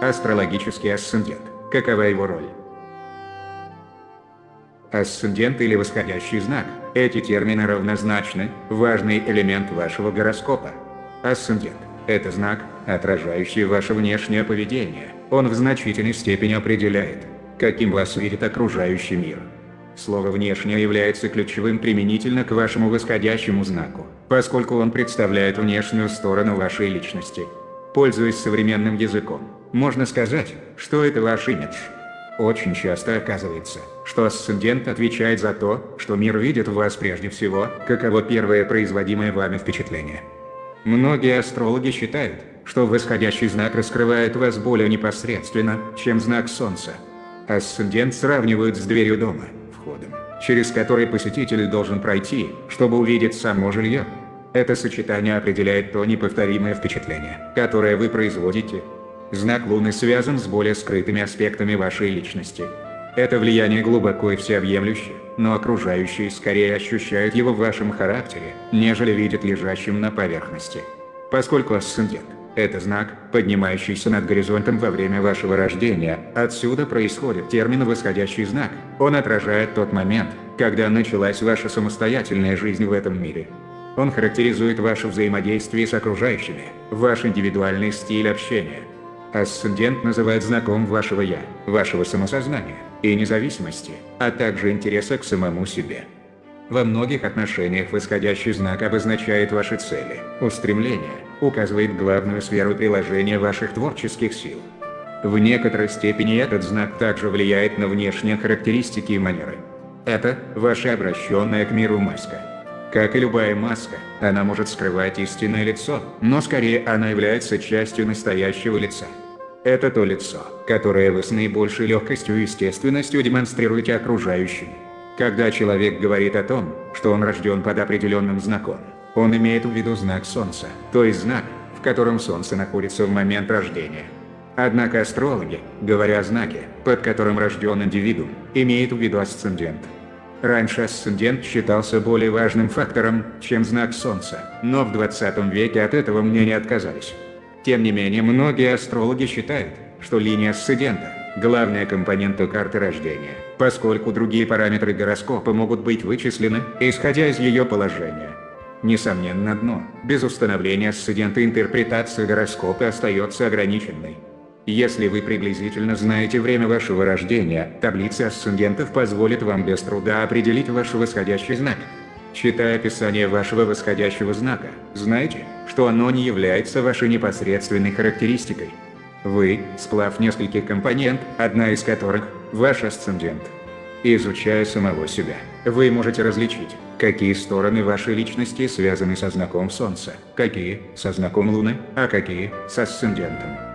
Астрологический асцендент. Какова его роль? Асцендент или восходящий знак – эти термины равнозначны, важный элемент вашего гороскопа. Асцендент – это знак, отражающий ваше внешнее поведение. Он в значительной степени определяет, каким вас видит окружающий мир. Слово «внешнее» является ключевым применительно к вашему восходящему знаку, поскольку он представляет внешнюю сторону вашей личности. Пользуясь современным языком, можно сказать, что это ваш имидж. Очень часто оказывается, что асцендент отвечает за то, что мир видит в вас прежде всего, каково первое производимое вами впечатление. Многие астрологи считают, что восходящий знак раскрывает вас более непосредственно, чем знак Солнца. Асцендент сравнивают с дверью дома, входом, через который посетитель должен пройти, чтобы увидеть само жилье. Это сочетание определяет то неповторимое впечатление, которое вы производите. Знак Луны связан с более скрытыми аспектами вашей личности. Это влияние глубоко и всеобъемлющее, но окружающие скорее ощущают его в вашем характере, нежели видят лежащим на поверхности. Поскольку асцендент – это знак, поднимающийся над горизонтом во время вашего рождения, отсюда происходит термин «восходящий знак». Он отражает тот момент, когда началась ваша самостоятельная жизнь в этом мире. Он характеризует ваше взаимодействие с окружающими, ваш индивидуальный стиль общения. Асцендент называет знаком вашего «я», вашего самосознания и независимости, а также интереса к самому себе. Во многих отношениях восходящий знак обозначает ваши цели, устремления, указывает главную сферу приложения ваших творческих сил. В некоторой степени этот знак также влияет на внешние характеристики и манеры. Это ваша обращенная к миру маска. Как и любая маска, она может скрывать истинное лицо, но скорее она является частью настоящего лица. Это то лицо, которое вы с наибольшей легкостью и естественностью демонстрируете окружающим. Когда человек говорит о том, что он рожден под определенным знаком, он имеет в виду знак Солнца, то есть знак, в котором Солнце находится в момент рождения. Однако астрологи, говоря о знаке, под которым рожден индивидуум, имеют в виду асцендент. Раньше асцендент считался более важным фактором, чем знак Солнца, но в 20 веке от этого мнения отказались. Тем не менее, многие астрологи считают, что линия асцендента – главная компонента карты рождения, поскольку другие параметры гороскопа могут быть вычислены, исходя из ее положения. Несомненно дно, без установления асцендента интерпретация гороскопа остается ограниченной. Если вы приблизительно знаете время вашего рождения, таблица асцендентов позволит вам без труда определить ваш восходящий знак. Читая описание вашего восходящего знака, знайте, что оно не является вашей непосредственной характеристикой. Вы – сплав нескольких компонент, одна из которых – ваш асцендент. Изучая самого себя, вы можете различить, какие стороны вашей личности связаны со знаком Солнца, какие – со знаком Луны, а какие – с асцендентом.